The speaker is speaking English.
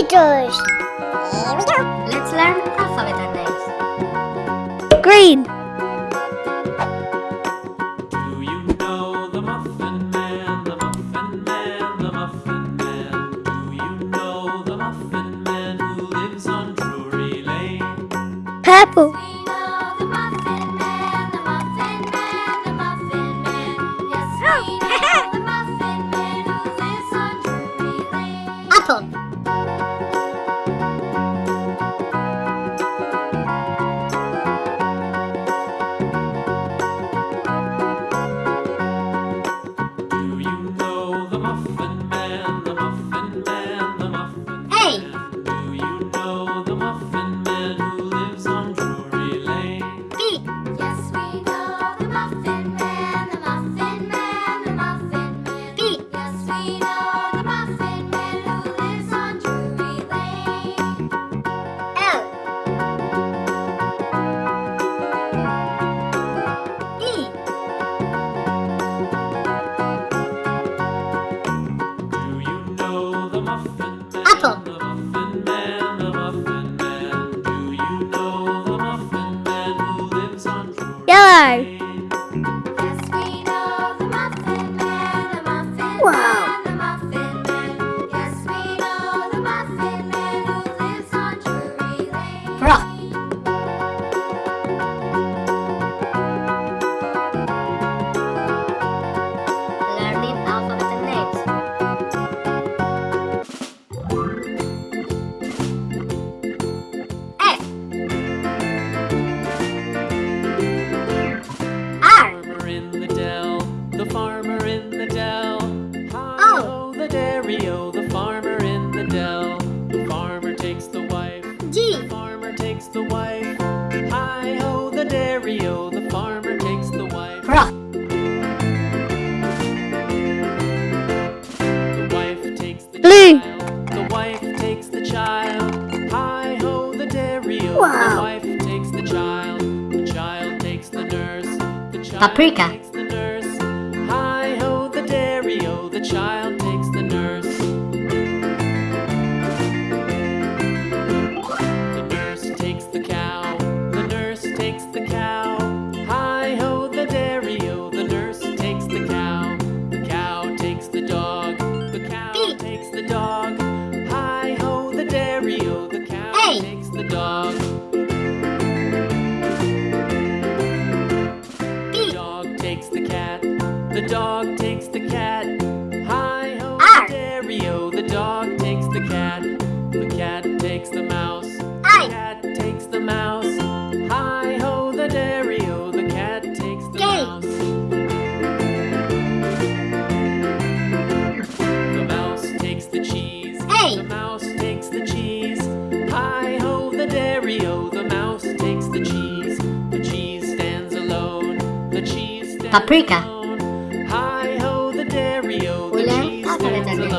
Letters. Here we go. Let's learn alphabet names. Green. Do you know the Muffin Man, the Muffin Man, the Muffin Man? Do you know the Muffin Man who lives on Drury Lane? Purple. We oh, Drury Yellow. Takes the wife. Hi ho, the dairy-o, the farmer takes the wife. Cross. The wife takes the Blue. child. The wife takes the child. Hi ho, the dairy-o. Wow. The wife takes the child. The child takes the nurse. The child Paprika. takes the nurse. Hi ho, the dairy-o. The child the dog. The cow Beep. takes the dog. Hi ho, the dairy-o. Oh, the cow Hey. takes the dog. The dog takes the cat. The dog takes the cat. Hi ho, R. the dairy-o. Oh, the dog takes the cat. The cat takes the mouse. paprika. Ulang apa kata